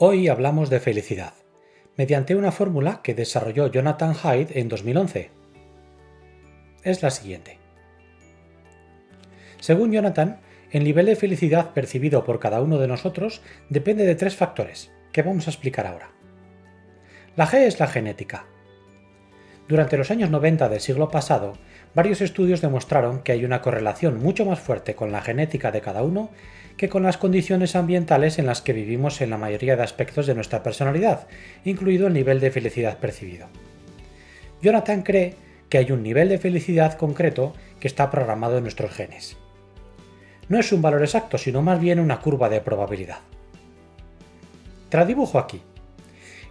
Hoy hablamos de felicidad, mediante una fórmula que desarrolló Jonathan Hyde en 2011. Es la siguiente. Según Jonathan, el nivel de felicidad percibido por cada uno de nosotros depende de tres factores, que vamos a explicar ahora. La G es la genética. Durante los años 90 del siglo pasado, varios estudios demostraron que hay una correlación mucho más fuerte con la genética de cada uno que con las condiciones ambientales en las que vivimos en la mayoría de aspectos de nuestra personalidad, incluido el nivel de felicidad percibido. Jonathan cree que hay un nivel de felicidad concreto que está programado en nuestros genes. No es un valor exacto, sino más bien una curva de probabilidad. Te dibujo aquí.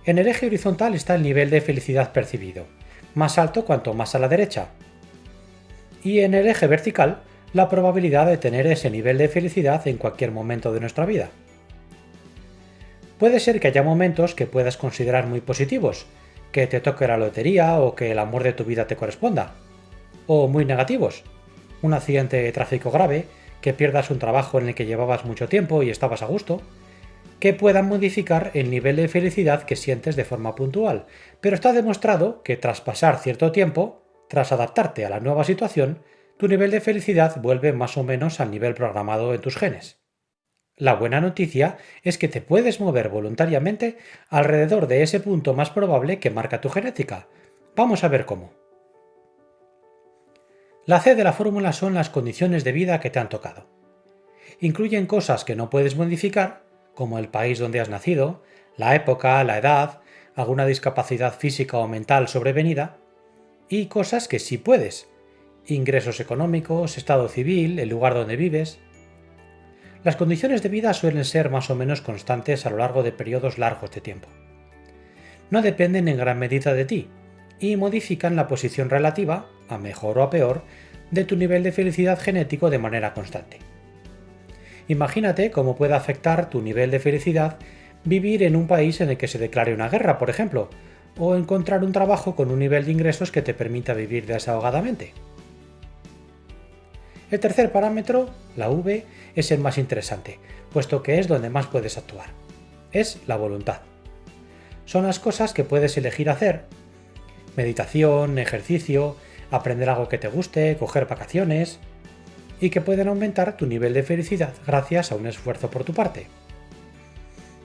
En el eje horizontal está el nivel de felicidad percibido, más alto cuanto más a la derecha. Y en el eje vertical la probabilidad de tener ese nivel de felicidad en cualquier momento de nuestra vida. Puede ser que haya momentos que puedas considerar muy positivos, que te toque la lotería o que el amor de tu vida te corresponda, o muy negativos, un accidente de tráfico grave, que pierdas un trabajo en el que llevabas mucho tiempo y estabas a gusto, que puedan modificar el nivel de felicidad que sientes de forma puntual, pero está demostrado que tras pasar cierto tiempo, tras adaptarte a la nueva situación, tu nivel de felicidad vuelve más o menos al nivel programado en tus genes. La buena noticia es que te puedes mover voluntariamente alrededor de ese punto más probable que marca tu genética. Vamos a ver cómo. La C de la fórmula son las condiciones de vida que te han tocado. Incluyen cosas que no puedes modificar, como el país donde has nacido, la época, la edad, alguna discapacidad física o mental sobrevenida, y cosas que sí puedes, ingresos económicos, estado civil, el lugar donde vives. Las condiciones de vida suelen ser más o menos constantes a lo largo de periodos largos de tiempo. No dependen en gran medida de ti y modifican la posición relativa, a mejor o a peor, de tu nivel de felicidad genético de manera constante. Imagínate cómo puede afectar tu nivel de felicidad vivir en un país en el que se declare una guerra, por ejemplo, o encontrar un trabajo con un nivel de ingresos que te permita vivir desahogadamente. El tercer parámetro, la V, es el más interesante, puesto que es donde más puedes actuar. Es la voluntad. Son las cosas que puedes elegir hacer. Meditación, ejercicio, aprender algo que te guste, coger vacaciones, y que pueden aumentar tu nivel de felicidad gracias a un esfuerzo por tu parte.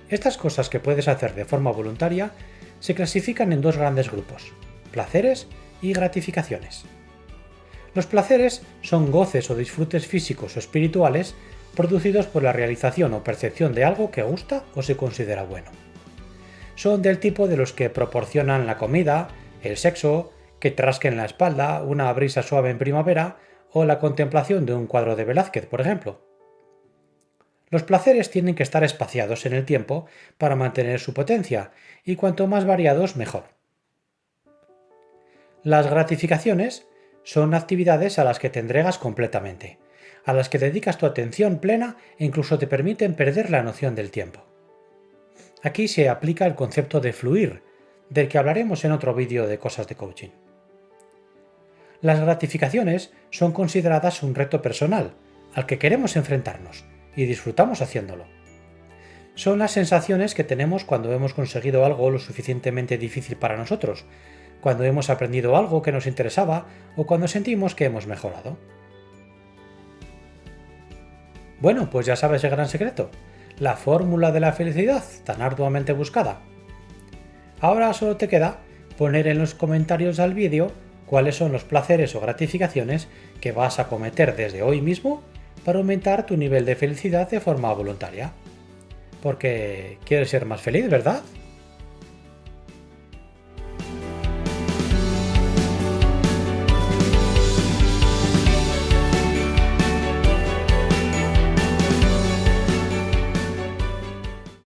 Estas cosas que puedes hacer de forma voluntaria se clasifican en dos grandes grupos, placeres y gratificaciones. Los placeres son goces o disfrutes físicos o espirituales producidos por la realización o percepción de algo que gusta o se considera bueno. Son del tipo de los que proporcionan la comida, el sexo, que te rasquen la espalda, una brisa suave en primavera o la contemplación de un cuadro de Velázquez, por ejemplo. Los placeres tienen que estar espaciados en el tiempo para mantener su potencia, y cuanto más variados mejor. Las gratificaciones son actividades a las que te entregas completamente, a las que dedicas tu atención plena e incluso te permiten perder la noción del tiempo. Aquí se aplica el concepto de fluir, del que hablaremos en otro vídeo de cosas de coaching. Las gratificaciones son consideradas un reto personal, al que queremos enfrentarnos, y disfrutamos haciéndolo. Son las sensaciones que tenemos cuando hemos conseguido algo lo suficientemente difícil para nosotros, cuando hemos aprendido algo que nos interesaba o cuando sentimos que hemos mejorado. Bueno, pues ya sabes el gran secreto, la fórmula de la felicidad tan arduamente buscada. Ahora solo te queda poner en los comentarios al vídeo cuáles son los placeres o gratificaciones que vas a cometer desde hoy mismo para aumentar tu nivel de felicidad de forma voluntaria. Porque quieres ser más feliz, ¿verdad?